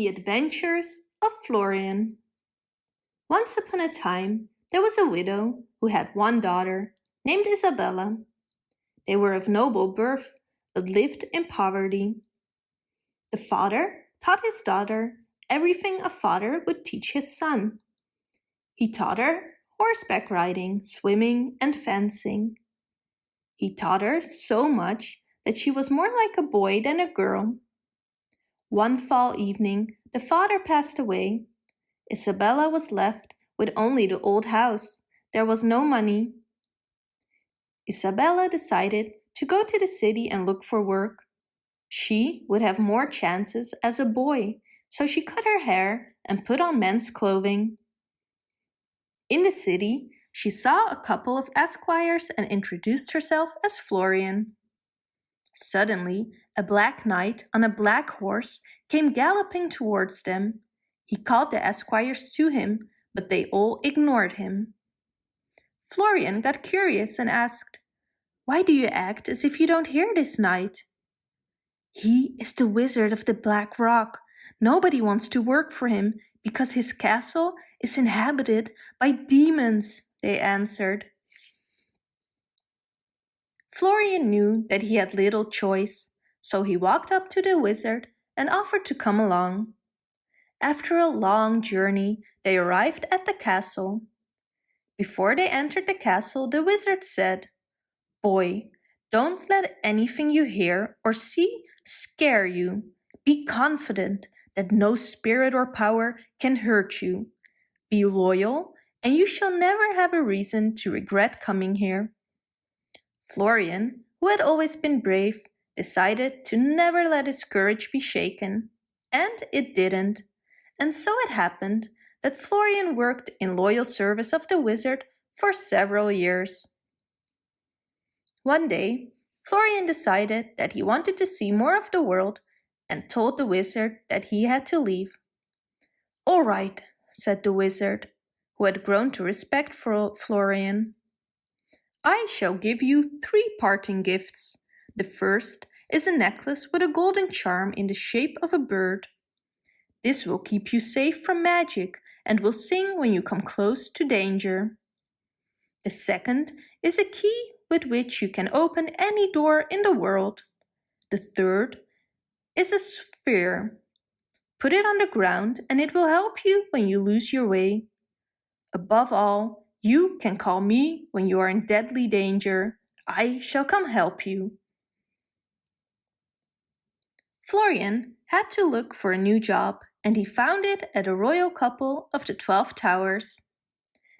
The Adventures of Florian Once upon a time there was a widow who had one daughter named Isabella. They were of noble birth but lived in poverty. The father taught his daughter everything a father would teach his son. He taught her horseback riding, swimming and fencing. He taught her so much that she was more like a boy than a girl. One fall evening, the father passed away. Isabella was left with only the old house. There was no money. Isabella decided to go to the city and look for work. She would have more chances as a boy, so she cut her hair and put on men's clothing. In the city, she saw a couple of esquires and introduced herself as Florian. Suddenly, a black knight on a black horse came galloping towards them. He called the esquires to him, but they all ignored him. Florian got curious and asked, Why do you act as if you don't hear this knight? He is the wizard of the Black Rock. Nobody wants to work for him because his castle is inhabited by demons, they answered. Florian knew that he had little choice, so he walked up to the wizard and offered to come along. After a long journey, they arrived at the castle. Before they entered the castle, the wizard said, Boy, don't let anything you hear or see scare you. Be confident that no spirit or power can hurt you. Be loyal, and you shall never have a reason to regret coming here. Florian, who had always been brave, decided to never let his courage be shaken. And it didn't. And so it happened that Florian worked in loyal service of the wizard for several years. One day, Florian decided that he wanted to see more of the world and told the wizard that he had to leave. All right, said the wizard, who had grown to respect Florian. I shall give you three parting gifts. The first is a necklace with a golden charm in the shape of a bird. This will keep you safe from magic and will sing when you come close to danger. The second is a key with which you can open any door in the world. The third is a sphere. Put it on the ground and it will help you when you lose your way. Above all, you can call me when you are in deadly danger. I shall come help you. Florian had to look for a new job and he found it at a royal couple of the Twelve Towers.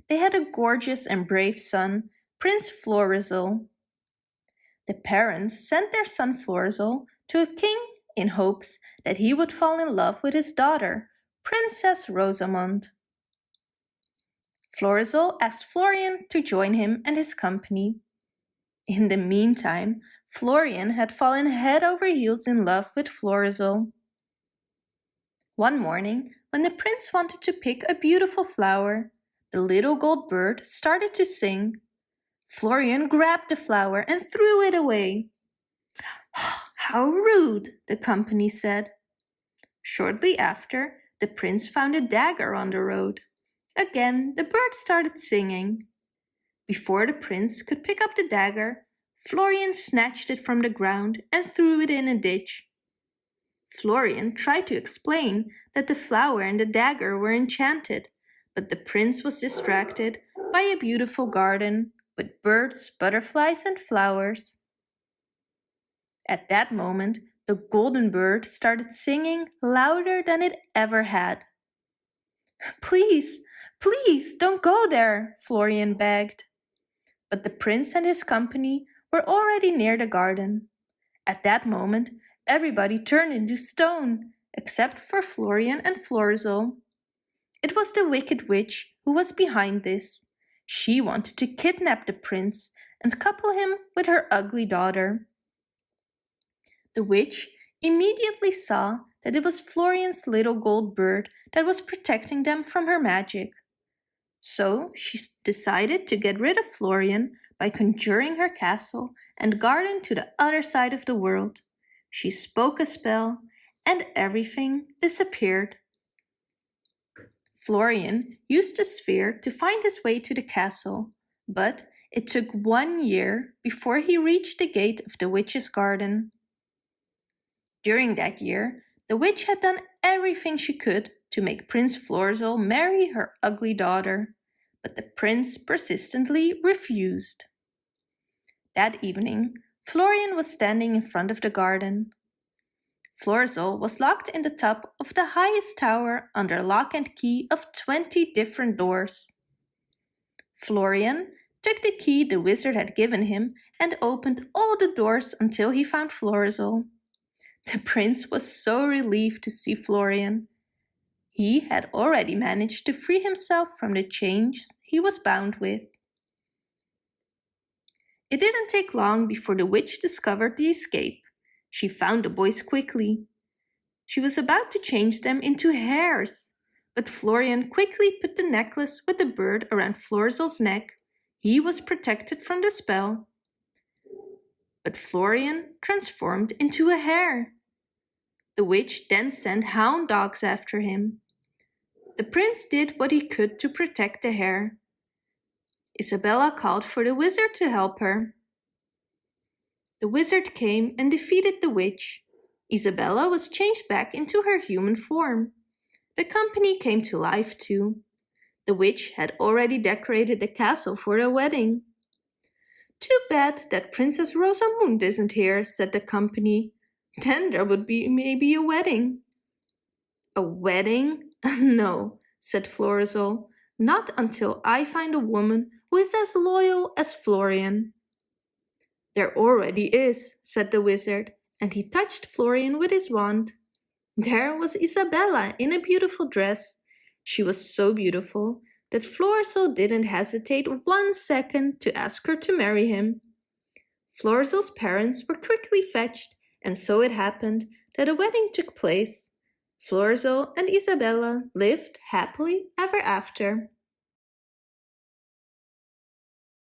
They had a gorgeous and brave son, Prince Florizel. The parents sent their son Florizel to a king in hopes that he would fall in love with his daughter, Princess Rosamond. Florizel asked Florian to join him and his company. In the meantime, Florian had fallen head over heels in love with Florizel. One morning, when the prince wanted to pick a beautiful flower, the little gold bird started to sing. Florian grabbed the flower and threw it away. How rude, the company said. Shortly after, the prince found a dagger on the road. Again, the bird started singing. Before the prince could pick up the dagger, Florian snatched it from the ground and threw it in a ditch. Florian tried to explain that the flower and the dagger were enchanted, but the prince was distracted by a beautiful garden with birds, butterflies and flowers. At that moment, the golden bird started singing louder than it ever had. Please, Please don't go there, Florian begged. But the prince and his company were already near the garden. At that moment, everybody turned into stone, except for Florian and Florizel. It was the wicked witch who was behind this. She wanted to kidnap the prince and couple him with her ugly daughter. The witch immediately saw that it was Florian's little gold bird that was protecting them from her magic. So she decided to get rid of Florian by conjuring her castle and garden to the other side of the world. She spoke a spell and everything disappeared. Florian used the sphere to find his way to the castle, but it took one year before he reached the gate of the witch's garden. During that year, the witch had done everything she could to make Prince Florizel marry her ugly daughter, but the prince persistently refused. That evening, Florian was standing in front of the garden. Florizel was locked in the top of the highest tower under lock and key of 20 different doors. Florian took the key the wizard had given him and opened all the doors until he found Florizel. The prince was so relieved to see Florian. He had already managed to free himself from the chains he was bound with. It didn't take long before the witch discovered the escape. She found the boys quickly. She was about to change them into hares, but Florian quickly put the necklace with the bird around Florizel's neck. He was protected from the spell. But Florian transformed into a hare. The witch then sent hound dogs after him. The prince did what he could to protect the hare. Isabella called for the wizard to help her. The wizard came and defeated the witch. Isabella was changed back into her human form. The company came to life too. The witch had already decorated the castle for their wedding. Too bad that Princess Rosamund isn't here, said the company. Then there would be maybe a wedding. A wedding? no, said Florizel. Not until I find a woman who is as loyal as Florian. There already is, said the wizard, and he touched Florian with his wand. There was Isabella in a beautiful dress. She was so beautiful that Florizel didn't hesitate one second to ask her to marry him. Florizel's parents were quickly fetched, and so it happened that a wedding took place. Florizel and Isabella lived happily ever after.